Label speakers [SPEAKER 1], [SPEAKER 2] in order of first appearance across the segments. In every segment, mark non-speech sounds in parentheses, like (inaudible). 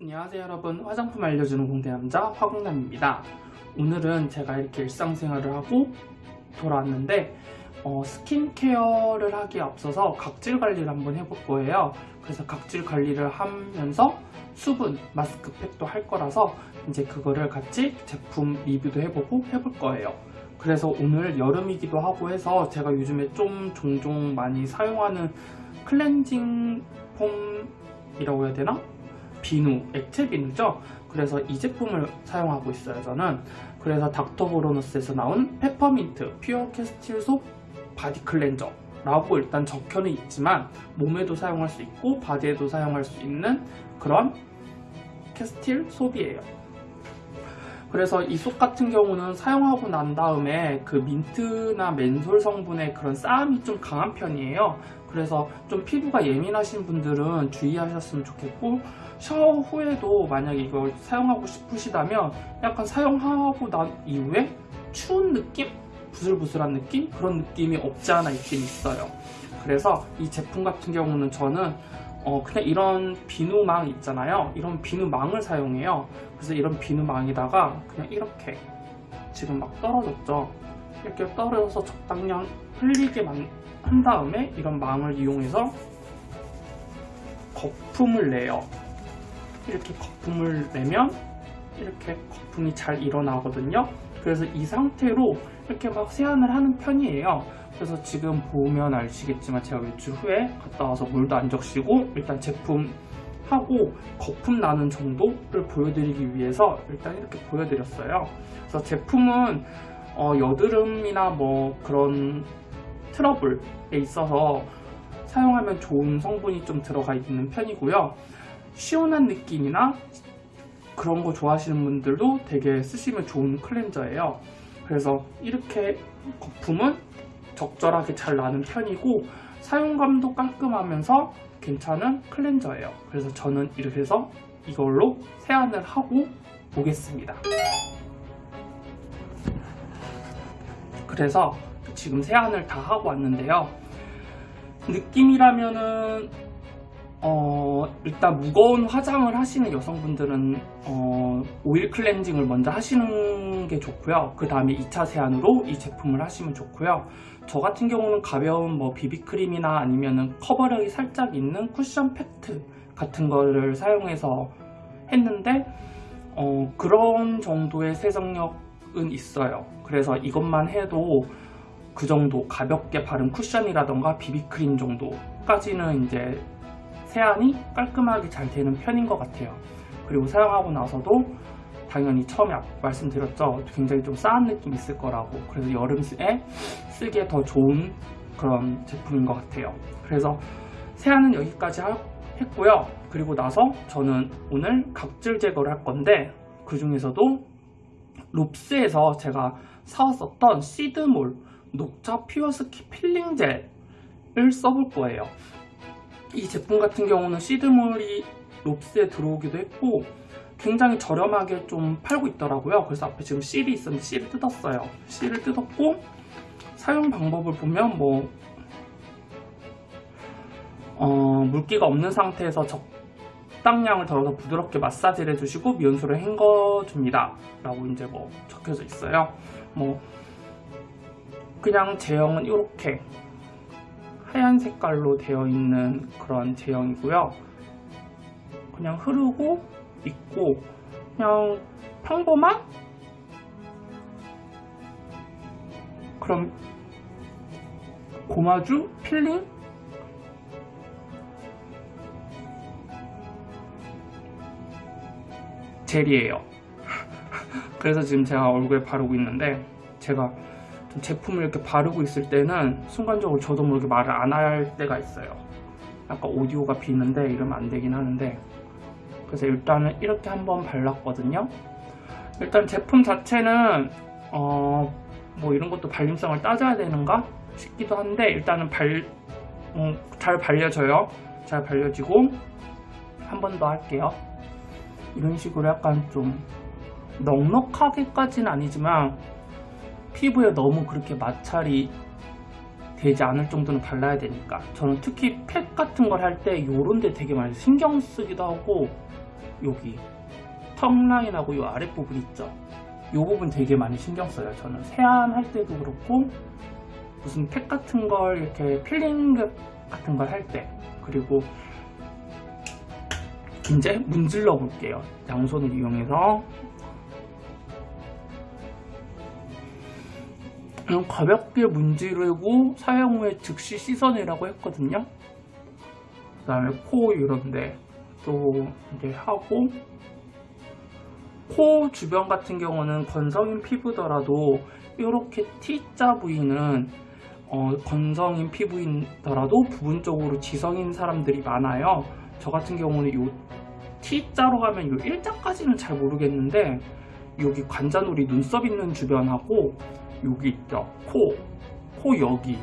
[SPEAKER 1] 안녕하세요 여러분. 화장품 알려주는 공대남자 화공남입니다. 오늘은 제가 이렇게 일상생활을 하고 돌아왔는데 어, 스킨케어를 하기에 앞서서 각질 관리를 한번 해볼 거예요. 그래서 각질 관리를 하면서 수분 마스크팩도 할 거라서 이제 그거를 같이 제품 리뷰도 해보고 해볼 거예요. 그래서 오늘 여름이기도 하고 해서 제가 요즘에 좀 종종 많이 사용하는 클렌징 폼이라고 해야 되나? 비누, 액체 비누죠. 그래서 이 제품을 사용하고 있어요. 저는 그래서 닥터브로너스에서 나온 페퍼민트 pure castile soap body cleanser 라고 일단 적혀는 있지만 몸에도 사용할 수 있고 바디에도 사용할 수 있는 그런 castile soap이에요. 그래서 이 soap 같은 경우는 사용하고 난 다음에 그 민트나 menthol 성분의 그런 싸함이 좀 강한 편이에요. 그래서 좀 피부가 예민하신 분들은 주의하셨으면 좋겠고 샤워 후에도 만약에 이걸 사용하고 싶으시다면 약간 사용하고 난 이후에 추운 느낌? 부슬부슬한 느낌? 그런 느낌이 없지 않아 있긴 있어요. 그래서 이 제품 같은 경우는 저는 어 그냥 이런 비누망 있잖아요. 이런 비누망을 사용해요. 그래서 이런 비누망에다가 그냥 이렇게 지금 막 떨어졌죠. 이렇게 떨어져서 적당량 흘리게만 한 다음에 이런 망을 이용해서 거품을 내요. 이렇게 거품을 내면 이렇게 거품이 잘 일어나거든요. 그래서 이 상태로 이렇게 막 세안을 하는 편이에요. 그래서 지금 보면 아시겠지만 제가 외출 후에 갔다 와서 물도 안 적시고 일단 제품 하고 거품 나는 정도를 보여드리기 위해서 일단 이렇게 보여드렸어요. 그래서 제품은 어, 여드름이나 뭐 그런 트러블에 있어서 사용하면 좋은 성분이 좀 들어가 있는 편이고요. 시원한 느낌이나 그런 거 좋아하시는 분들도 되게 쓰시면 좋은 클렌저예요. 그래서 이렇게 거품은 적절하게 잘 나는 편이고 사용감도 깔끔하면서 괜찮은 클렌저예요. 그래서 저는 이렇게 해서 이걸로 세안을 하고 오겠습니다. 그래서 지금 세안을 다 하고 왔는데요. 느낌이라면은 어, 일단 무거운 화장을 하시는 여성분들은 어, 오일 클렌징을 먼저 하시는 게 좋고요. 그 다음에 2차 세안으로 이 제품을 하시면 좋고요. 저 같은 경우는 가벼운 뭐 비비크림이나 아니면은 커버력이 살짝 있는 쿠션 팩트 같은 거를 사용해서 했는데 어, 그런 정도의 세정력은 있어요. 그래서 이것만 해도 그 정도 가볍게 바른 쿠션이라던가 비비크림 정도까지는 이제 세안이 깔끔하게 잘 되는 편인 것 같아요. 그리고 사용하고 나서도 당연히 처음에 말씀드렸죠. 굉장히 좀 싸한 느낌 있을 거라고. 그래서 여름에 쓰기에 더 좋은 그런 제품인 것 같아요. 그래서 세안은 여기까지 했고요. 그리고 나서 저는 오늘 각질 제거를 할 건데 그 중에서도 롭스에서 제가 사왔었던 시드물 녹차 pure skin 필링 젤을 써볼 거예요. 이 제품 같은 경우는 시드물이 롭스에 들어오기도 했고 굉장히 저렴하게 좀 팔고 있더라고요. 그래서 앞에 지금 실이 있었는데 실을 뜯었어요. 실을 뜯었고 사용 방법을 보면 뭐 어, 물기가 없는 상태에서 적당량을 덜어서 부드럽게 마사지를 해주시고 미온수를 헹궈줍니다. 라고 이제 뭐 적혀져 있어요. 뭐 그냥 제형은 이렇게 하얀 색깔로 되어 있는 그런 제형이고요. 그냥 흐르고 있고 그냥 평범한 그런 gommage 필링 젤이에요. (laughs) 그래서 지금 제가 얼굴에 바르고 있는데 제가 제품을 이렇게 바르고 있을 때는 순간적으로 저도 모르게 말을 안 할 때가 있어요. 약간 오디오가 비는데 이러면 안 되긴 하는데. 그래서 일단은 이렇게 한번 발랐거든요. 일단 제품 자체는 어, 뭐 이런 것도 발림성을 따져야 되는가 싶기도 한데 일단은 발, 어, 잘 발려져요. 잘 발려지고 한 번 더 할게요. 이런 식으로 약간 좀 넉넉하게까지는 아니지만 피부에 너무 그렇게 마찰이 되지 않을 정도는 발라야 되니까. 저는 특히 팩 같은 걸 할 때 요런 데 되게 많이 신경 쓰기도 하고 여기 턱 라인하고 이 아랫부분 있죠? 이 부분 되게 많이 신경 써요 저는. 세안할 때도 그렇고 무슨 팩 같은 걸 이렇게 필링 같은 걸 할 때. 그리고 이제 문질러 볼게요. 양손을 이용해서 그냥 가볍게 문지르고 사용 후에 즉시 씻어내라고 했거든요 그 다음에 코 이런데 또 이제 하고 코 주변 같은 경우는 건성인 피부더라도 이렇게 T자 부위는 어, 건성인 피부이더라도 부분적으로 지성인 사람들이 많아요. 저 같은 경우는 요 T자로 가면 요 일자까지는 잘 모르겠는데 여기 관자놀이 눈썹 있는 주변하고 여기 있죠. 코, 코 여기,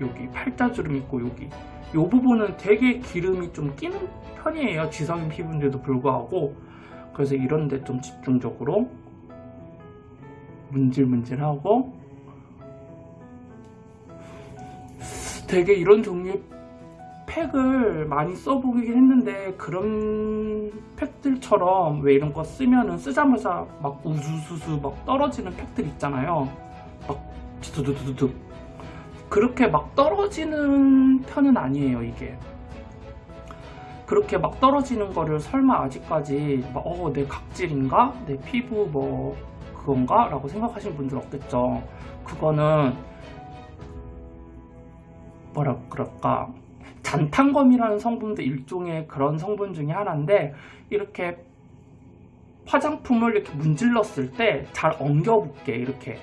[SPEAKER 1] 여기. 팔자주름 있고 여기. 이 부분은 되게 기름이 좀 끼는 편이에요. 지성인 피부인데도 불구하고. 그래서 이런 데 좀 집중적으로 문질문질하고 되게 이런 종류의 팩을 많이 써보긴 했는데 그런 팩들처럼 왜 이런 거 쓰면은 쓰자마자 막 우수수수 막 떨어지는 팩들 있잖아요. 막 두두두두두 그렇게 막 떨어지는 편은 아니에요 이게 그렇게 막 떨어지는 거를 설마 아직까지 막, 어, 내 각질인가? 내 피부 뭐 그건가? 라고 생각하시는 분들 없겠죠 그거는 뭐라 그럴까 잔탄검이라는 성분도 일종의 그런 성분 중에 하나인데 이렇게 화장품을 이렇게 문질렀을 때 잘 엉겨붙게 이렇게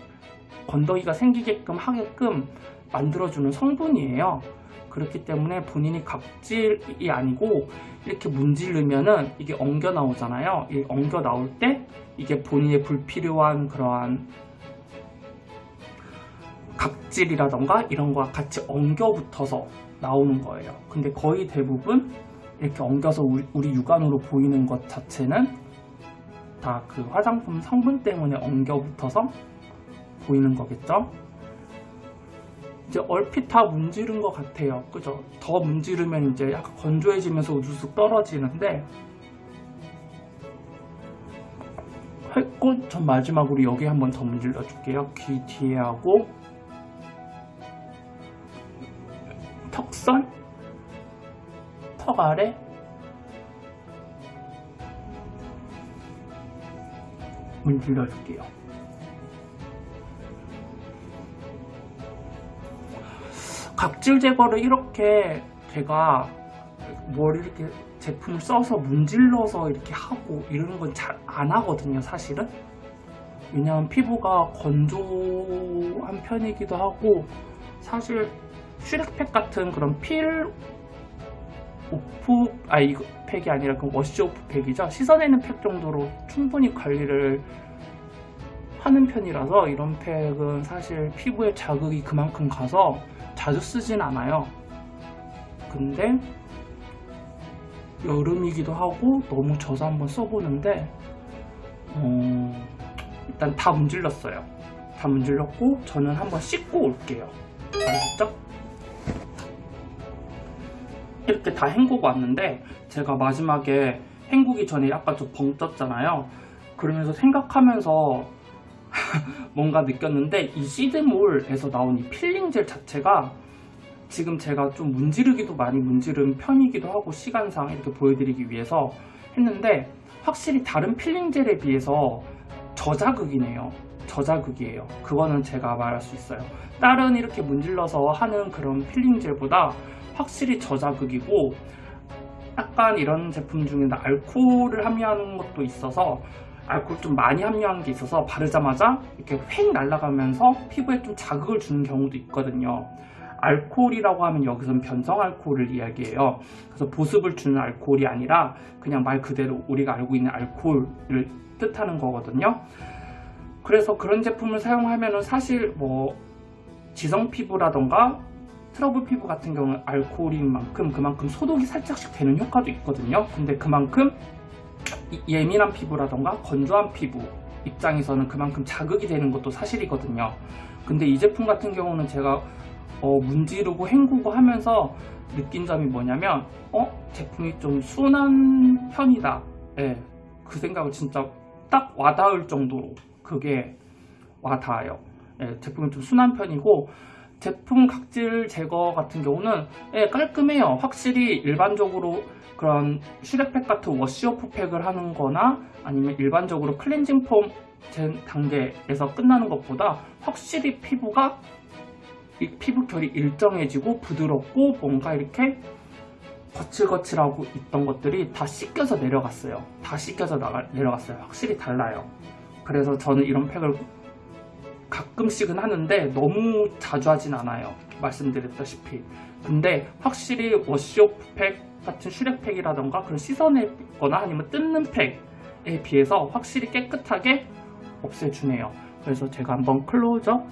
[SPEAKER 1] 건더기가 생기게끔 하게끔 만들어주는 성분이에요. 그렇기 때문에 본인이 각질이 아니고 이렇게 문지르면은 이게 엉겨 나오잖아요. 이 엉겨 나올 때 이게 본인의 불필요한 그러한 각질이라던가 이런 거와 같이 엉겨 붙어서 나오는 거예요. 근데 거의 대부분 이렇게 엉겨서 우리, 우리 육안으로 보이는 것 자체는 다 그 화장품 성분 때문에 엉겨 붙어서 보이는 거겠죠? 이제 얼핏 다 문지른 것 같아요. 그죠? 더 문지르면 이제 약간 건조해지면서 우수수 떨어지는데 했고 전 마지막으로 여기 한번 더 문질러 줄게요. 귀 뒤에 하고 턱선 턱 아래 문질러 줄게요 각질 제거를 이렇게 제가 뭘 이렇게 제품을 써서 문질러서 이렇게 하고 이러는 건잘 안 하거든요 사실은. 왜냐하면 피부가 건조한 편이기도 하고 사실 슈렉팩 같은 그런 peel off 아 이거 팩이 아니라 그 wash off 팩이죠? 씻어내는 팩 정도로 충분히 관리를 하는 편이라서 이런 팩은 사실 피부에 자극이 그만큼 가서 자주 쓰진 않아요. 근데 여름이기도 하고 너무 져서 한번 써보는데 어, 일단 다 문질렀어요. 다 문질렀고 저는 한번 씻고 올게요. 아셨죠? 이렇게 다 헹구고 왔는데 제가 마지막에 헹구기 전에 약간 좀 붕 떴잖아요. 그러면서 생각하면서 (laughs) 뭔가 느꼈는데 이 시드몰에서 나온 이 필링 젤 자체가 지금 제가 좀 문지르기도 많이 문지른 편이기도 하고 시간상 이렇게 보여드리기 위해서 했는데 확실히 다른 필링 젤에 비해서 저자극이네요. 저자극이에요. 그거는 제가 말할 수 있어요. 다른 이렇게 문질러서 하는 그런 필링 젤보다 확실히 저자극이고 약간 이런 제품 중에는 알코올을 함유하는 것도 있어서 알코올 좀 많이 함유한 게 있어서 바르자마자 이렇게 획 날아가면서 피부에 좀 자극을 주는 경우도 있거든요. 알코올이라고 하면 여기서는 변성 알코올을 이야기해요. 그래서 보습을 주는 알코올이 아니라 그냥 말 그대로 우리가 알고 있는 알코올을 뜻하는 거거든요. 그래서 그런 제품을 사용하면 사실 뭐 지성 피부라던가 트러블 피부 같은 경우는 알코올인 만큼 그만큼 소독이 살짝씩 되는 효과도 있거든요. 근데 그만큼 예민한 피부라던가 건조한 피부 입장에서는 그만큼 자극이 되는 것도 사실이거든요 근데 이 제품 같은 경우는 제가 어, 문지르고 헹구고 하면서 느낀 점이 뭐냐면 어? 제품이 좀 순한 편이다 예, 그 생각을 진짜 딱 와닿을 정도로 그게 와닿아요. 예, 제품이 좀 순한 편이고 제품 각질 제거 같은 경우는 예, 깔끔해요. 확실히 일반적으로 그런 슈렉팩 같은 워시오프 팩을 하는 거나 아니면 일반적으로 클렌징 폼 단계에서 끝나는 것보다 확실히 피부가 이 피부 결이 일정해지고 부드럽고 뭔가 이렇게 거칠거칠하고 있던 것들이 다 씻겨서 내려갔어요. 다 씻겨서 나가, 내려갔어요. 확실히 달라요. 그래서 저는 이런 팩을 가끔씩은 하는데 너무 자주 하진 않아요. 말씀드렸다시피. 근데 확실히 워시오프 팩 같은 슈렉팩이라던가 그런 씻어내거나 아니면 뜯는 팩에 비해서 확실히 깨끗하게 없애주네요. 그래서 제가 한번 클로즈업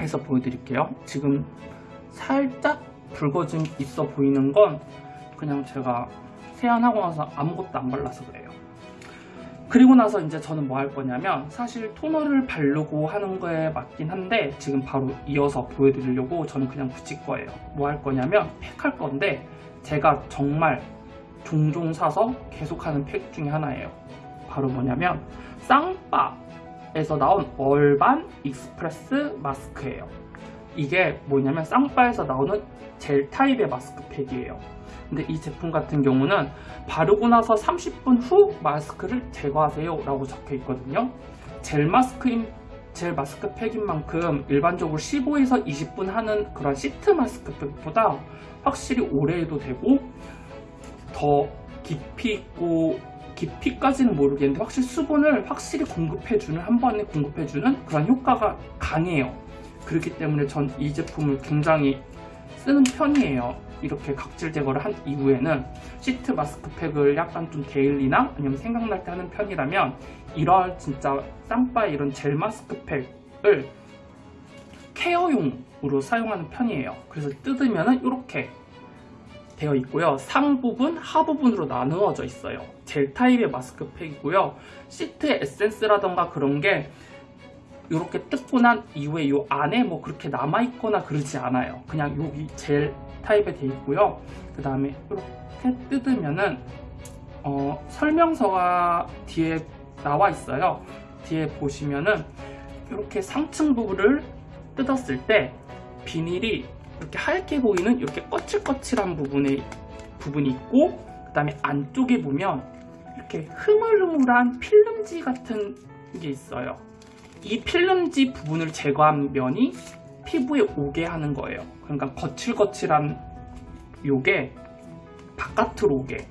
[SPEAKER 1] 해서 보여드릴게요. 지금 살짝 붉어짐 있어 보이는 건 그냥 제가 세안하고 나서 아무것도 안 발라서 그래요. 그리고 나서 이제 저는 뭐 할 거냐면 사실 토너를 바르고 하는 거에 맞긴 한데 지금 바로 이어서 보여드리려고 저는 그냥 붙일 거예요. 뭐 할 거냐면 팩 할 건데 제가 정말 종종 사서 계속하는 팩 중에 하나예요. 바로 뭐냐면 쌍바에서 나온 Urban Express 마스크예요. 이게 뭐냐면 쌍바에서 나오는 젤 타입의 마스크팩이에요. 근데 이 제품 같은 경우는 바르고 나서 30분 후 마스크를 제거하세요 라고 적혀 있거든요. 젤 마스크인 젤 마스크 팩인 만큼 일반적으로 15에서 20분 하는 그런 시트 마스크 팩보다 확실히 오래 해도 되고 더 깊이 있고 깊이까지는 모르겠는데 확실히 수분을 확실히 공급해주는 한 번에 공급해주는 그런 효과가 강해요. 그렇기 때문에 전 이 제품을 굉장히 쓰는 편이에요. 이렇게 각질 제거를 한 이후에는 시트 마스크팩을 약간 좀 데일리나 아니면 생각날 때 하는 편이라면 이런 진짜 쌍바의 이런 젤 마스크팩을 케어용으로 사용하는 편이에요. 그래서 뜯으면은 이렇게 되어 있고요. 상 부분, 하 부분으로 나누어져 있어요. 젤 타입의 마스크팩이고요. 시트 에센스라던가 그런 게 이렇게 뜯고 난 이후에 이 안에 뭐 그렇게 남아있거나 그러지 않아요. 그냥 여기 젤 타입에 되어 있고요. 그 다음에 이렇게 뜯으면은 어, 설명서가 뒤에 나와 있어요. 뒤에 보시면은 이렇게 상층 부분을 뜯었을 때 비닐이 이렇게 하얗게 보이는 이렇게 거칠거칠한 부분에 부분이 있고 그 다음에 안쪽에 보면 이렇게 흐물흐물한 필름지 같은 게 있어요. 이 필름지 부분을 제거한 면이 피부에 오게 하는 거예요. 그러니까 거칠거칠한 요게 바깥으로 오게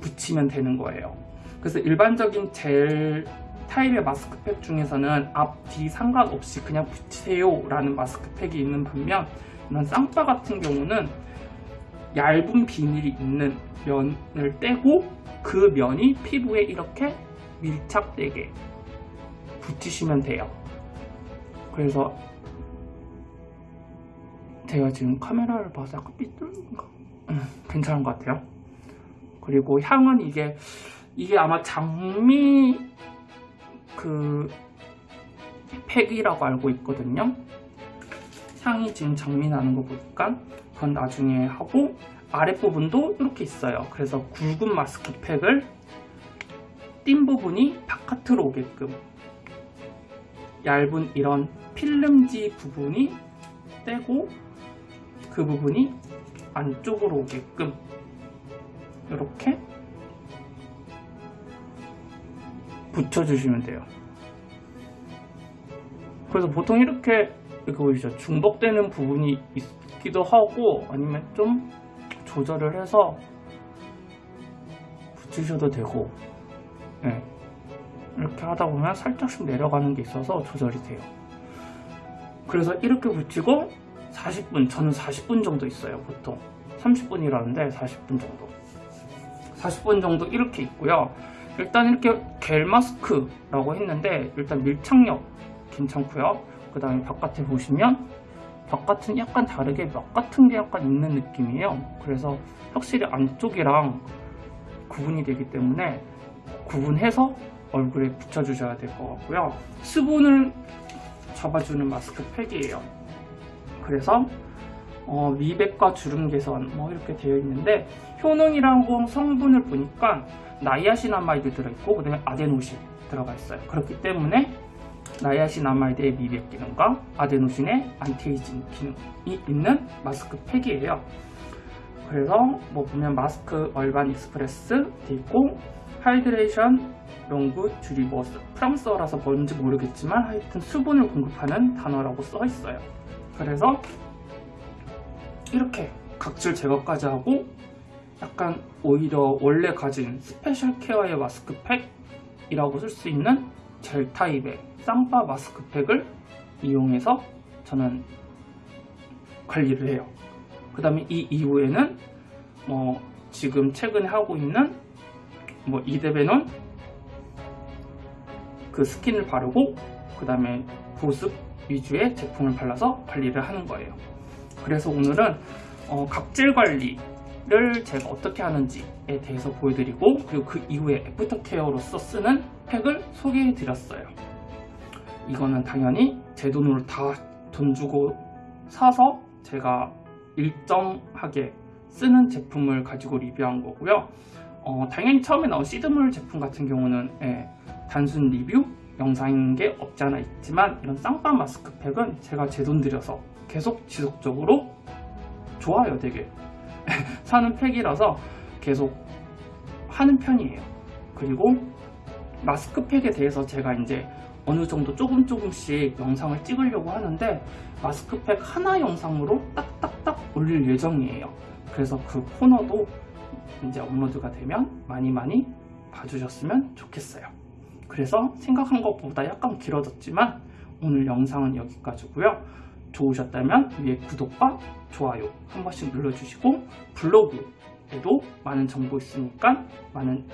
[SPEAKER 1] 붙이면 되는 거예요. 그래서 일반적인 젤 타입의 마스크팩 중에서는 앞, 뒤 상관없이 그냥 붙이세요 라는 마스크팩이 있는 반면 이런 쌍바 같은 경우는 얇은 비닐이 있는 면을 떼고 그 면이 피부에 이렇게 밀착되게 붙이시면 돼요. 그래서 제가 지금 카메라를 봐서 약간 삐뚤인가? 음, 괜찮은 것 같아요. 그리고 향은 이게 이게 아마 장미 그 팩이라고 알고 있거든요. 향이 지금 장미 나는 거 보니까 그건 나중에 하고 아랫부분도 이렇게 있어요. 그래서 굵은 마스크 팩을 띈 부분이 바깥으로 오게끔 얇은 이런 필름지 부분이 떼고 그 부분이 안쪽으로 오게끔 이렇게 붙여주시면 돼요. 그래서 보통 이렇게 이거 보이죠? 중복되는 부분이 있기도 하고 아니면 좀 조절을 해서 붙이셔도 되고 네. 이렇게 하다 보면 살짝씩 내려가는 게 있어서 조절이 돼요. 그래서 이렇게 붙이고 40분, 저는 40분 정도 있어요, 보통. 30분이라는데 40분 정도. 40분 정도 이렇게 있고요. 일단 이렇게 겔 마스크라고 했는데 일단 밀착력 괜찮고요. 그 다음에 바깥에 보시면 바깥은 약간 다르게 막 같은 게 약간 있는 느낌이에요. 그래서 확실히 안쪽이랑 구분이 되기 때문에 구분해서 얼굴에 붙여주셔야 될 것 같고요. 수분을 잡아주는 마스크팩이에요. 그래서 어, 미백과 주름 개선 뭐 이렇게 되어 있는데 효능이라고 성분을 보니까 나이아신아마이드 들어있고 그다음에 아데노신 들어가 있어요. 그렇기 때문에 나이아신아마이드의 미백 기능과 아데노신의 안티에이징 기능이 있는 마스크팩이에요. 그래서 뭐 보면 마스크 얼반 익스프레스 돼 있고 하이드레이션 롱굿 주리버스 프랑스어라서 뭔지 모르겠지만 하여튼 수분을 공급하는 단어라고 써 있어요. 그래서 이렇게 각질 제거까지 하고 약간 오히려 원래 가진 스페셜 케어의 마스크팩이라고 쓸 수 있는 젤 타입의 쌍바 마스크팩을 이용해서 저는 관리를 해요. 그 다음에 이 이후에는 뭐 지금 최근에 하고 있는 뭐 이데베논 그 스킨을 바르고 그 다음에 보습 위주의 제품을 발라서 관리를 하는 거예요. 그래서 오늘은 어, 각질 관리를 제가 어떻게 하는지에 대해서 보여드리고 그리고 그 이후에 after care로서 쓰는 팩을 소개해 드렸어요. 이거는 당연히 제 돈으로 다 돈 주고 사서 제가 일정하게 쓰는 제품을 가지고 리뷰한 거고요. 어, 당연히 처음에 나온 시드물 제품 같은 경우는 예, 단순 리뷰 영상인 게 없지 않아 있지만 이런 쌍바 마스크팩은 제가 제 돈 들여서 계속 지속적으로 좋아요 되게. (laughs) 사는 팩이라서 계속 하는 편이에요. 그리고 마스크팩에 대해서 제가 이제 어느 정도 조금 조금씩 영상을 찍으려고 하는데 마스크팩 하나 영상으로 딱딱딱 올릴 예정이에요. 그래서 그 코너도 이제 업로드가 되면 많이 많이 봐주셨으면 좋겠어요 그래서 생각한 것보다 약간 길어졌지만 오늘 영상은 여기까지고요 좋으셨다면 위에 구독과 좋아요 한 번씩 눌러주시고 블로그에도 많은 정보 있으니까 많은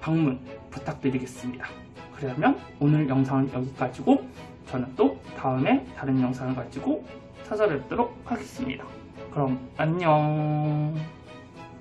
[SPEAKER 1] 방문 부탁드리겠습니다. 그러면 오늘 영상은 여기까지고 저는 또 다음에 다른 영상을 가지고 찾아뵙도록 하겠습니다. 그럼 안녕